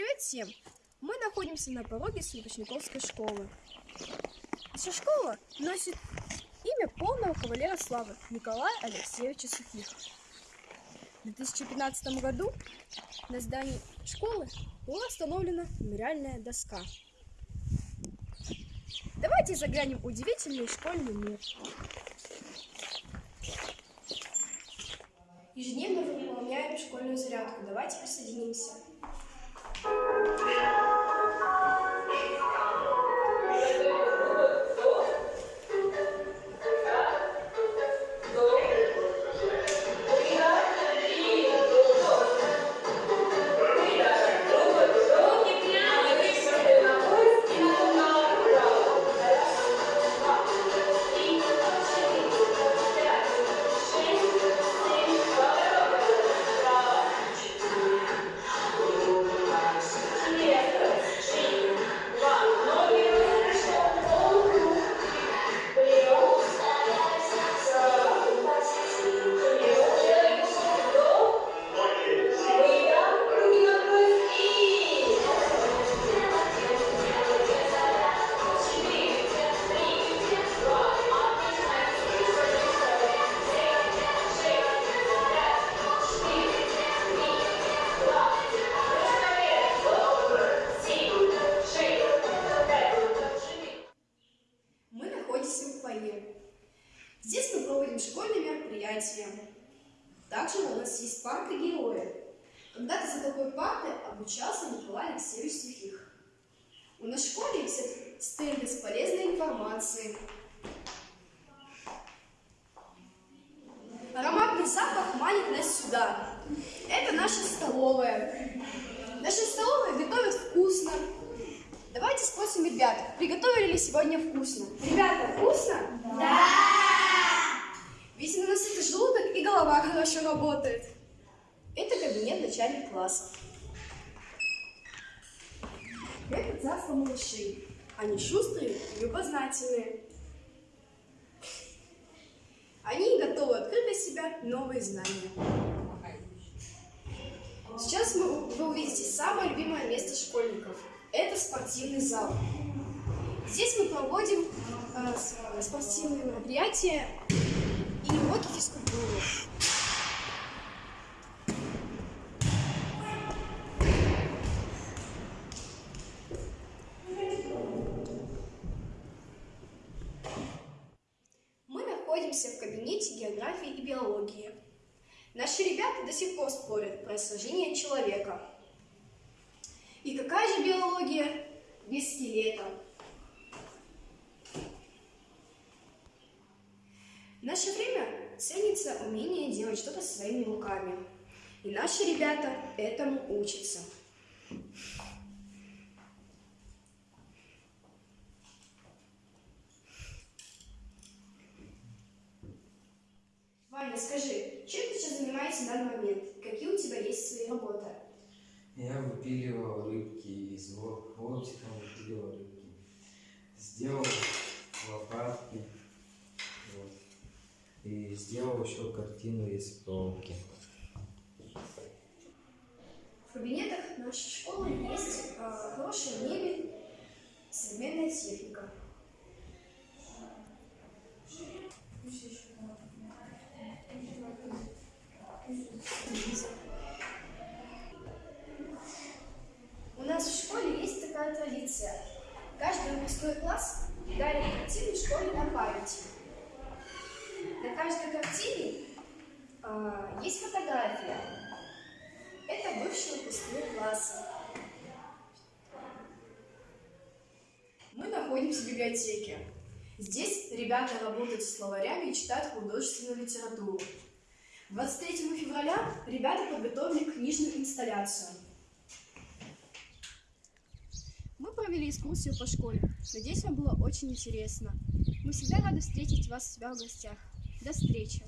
Привет всем! Мы находимся на пороге Светочниковской школы. Наша школа носит имя полного кавалера славы Николая Алексеевича Сухих. В 2015 году на здании школы была установлена мемориальная доска. Давайте заглянем в удивительный школьный мир. Ежедневно выполняем школьную зарядку. Давайте присоединимся. Фойе. Здесь мы проводим школьные мероприятия. Также у нас есть парты героя. Когда-то за такой партой обучался Николай Алексеевич Сухих. У нас в школе все стенды с полезной информацией. Ароматный запах манит нас сюда. Это наша столовая. Наша столовая готовит вкусно. Давайте спросим ребят, приготовили ли сегодня вкусно? Ребята, вкусно? Да! Видимо, у нас это желудок и голова хорошо работает. Это кабинет начальник класса. Это царство малышей. Они шустрые и любознательные. Они готовы открыть для себя новые знания. Сейчас мы, вы увидите самое любимое место школьников. Это спортивный зал. Здесь мы проводим э, с- спортивные мероприятия и уроки физкультуры. Мы находимся в кабинете географии и биологии. Наши ребята до сих пор спорят про сложение человека. И какая же биология без скелета? В наше время ценится умение делать что-то своими руками. И наши ребята этому учатся. Ваня, скажи, чем ты сейчас занимаешься в данный момент? Какие у тебя есть свои работы? Я выпиливал рыбки из волчиком выпиливал рыбки. Сделал лопатки. Вот. И сделал еще картину из проволоки. В кабинетах нашей школы есть э, хорошая мебель, современная техника. Такая традиция. Каждый выпускной класс дарит картину школе на память. На каждой картине э, есть фотография. Это бывшие выпускные классы. Мы находимся в библиотеке. Здесь ребята работают с словарями и читают художественную литературу. 23 февраля ребята подготовили книжную инсталляцию. Мы провели экскурсию по школе. Надеюсь, вам было очень интересно. Мы всегда рады встретить вас у себя в гостях. До встречи!